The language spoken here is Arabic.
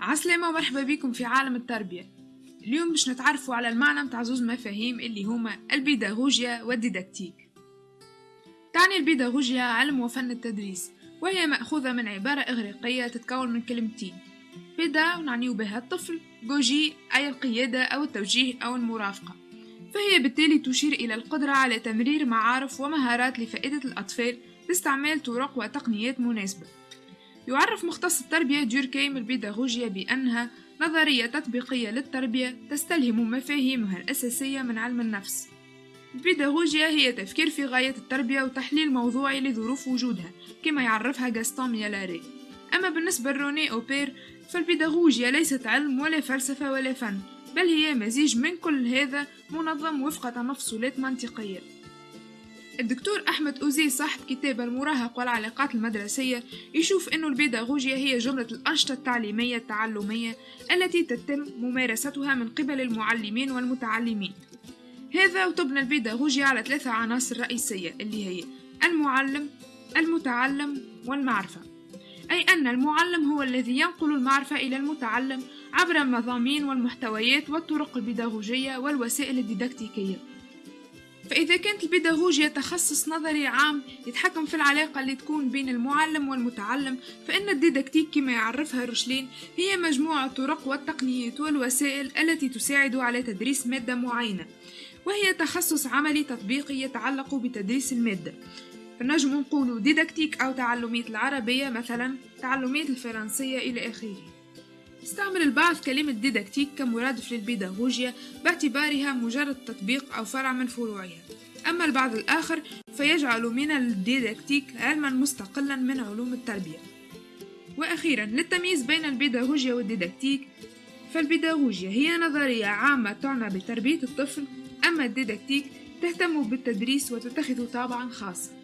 عسلامة ومرحبا بكم في عالم التربية. اليوم باش نتعرفوا على المعنى متاع زوز مفاهيم اللي هما البيداغوجيا والديداكتيك. تعني البيداغوجيا علم وفن التدريس وهي مأخوذة من عبارة إغريقية تتكون من كلمتين. بيدا ونعنيو بها الطفل جوجي أي القيادة أو التوجيه أو المرافقة. فهي بالتالي تشير إلى القدرة على تمرير معارف ومهارات لفائدة الأطفال باستعمال طرق وتقنيات مناسبة. يعرف مختص التربية ديوركيم البيداغوجيا بأنها نظرية تطبيقية للتربية تستلهم مفاهيمها الأساسية من علم النفس. البيداغوجيا هي تفكير في غاية التربية وتحليل موضوعي لظروف وجودها كما يعرفها جاستون ميالاري أما بالنسبة لروني أوبير فالبيداغوجيا ليست علم ولا فلسفة ولا فن بل هي مزيج من كل هذا منظم وفق تمفصلات منطقية. الدكتور أحمد أوزي صاحب كتاب المراهق والعلاقات المدرسية يشوف أن البيداغوجيا هي جملة الأنشطة التعليمية التعلمية التي تتم ممارستها من قبل المعلمين والمتعلمين. هذا وتبنى البيداغوجيا على ثلاثة عناصر رئيسية اللي هي المعلم المتعلم والمعرفة. أي أن المعلم هو الذي ينقل المعرفة إلى المتعلم عبر المضامين والمحتويات والطرق البيداغوجية والوسائل الديداكتيكية فإذا كانت البيداغوجيا تخصص نظري عام يتحكم في العلاقة اللي تكون بين المعلم والمتعلم فإن الديداكتيك كما يعرفها روشلين هي مجموعة الطرق والتقنيات والوسائل التي تساعد على تدريس مادة معينة وهي تخصص عملي تطبيقي يتعلق بتدريس المادة. فنجم نقول ديداكتيك أو تعلمية العربية مثلا تعلمية الفرنسية إلى آخره. استعمل البعض كلمة ديداكتيك كمرادف للبيداغوجيا باعتبارها مجرد تطبيق أو فرع من فروعها. أما البعض الآخر فيجعل من الديداكتيك علما مستقلا من علوم التربية. وأخيرا للتمييز بين البيداغوجيا والديداكتيك فالبيداغوجيا هي نظرية عامة تعنى بتربية الطفل أما الديداكتيك تهتم بالتدريس وتتخذ طابعا خاصا.